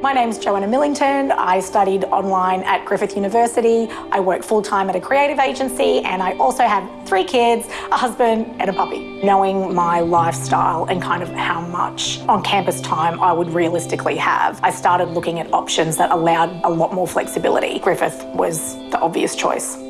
My name's Joanna Millington. I studied online at Griffith University. I work full-time at a creative agency and I also have three kids, a husband and a puppy. Knowing my lifestyle and kind of how much on-campus time I would realistically have, I started looking at options that allowed a lot more flexibility. Griffith was the obvious choice.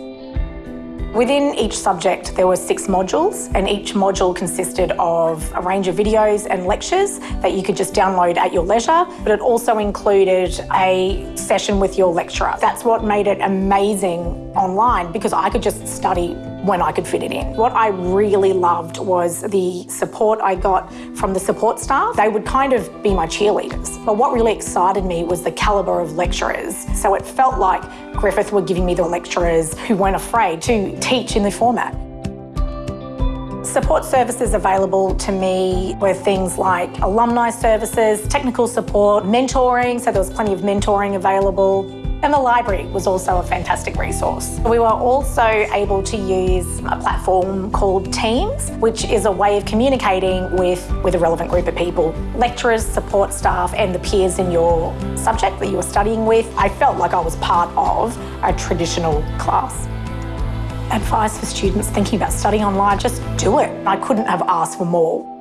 Within each subject, there were six modules, and each module consisted of a range of videos and lectures that you could just download at your leisure, but it also included a session with your lecturer. That's what made it amazing online because I could just study when I could fit it in. What I really loved was the support I got from the support staff. They would kind of be my cheerleaders. But what really excited me was the calibre of lecturers. So it felt like Griffith were giving me the lecturers who weren't afraid to teach in the format. Support services available to me were things like alumni services, technical support, mentoring, so there was plenty of mentoring available. And the library was also a fantastic resource. We were also able to use a platform called Teams, which is a way of communicating with, with a relevant group of people. Lecturers, support staff and the peers in your subject that you were studying with. I felt like I was part of a traditional class. Advice for students thinking about studying online, just do it. I couldn't have asked for more.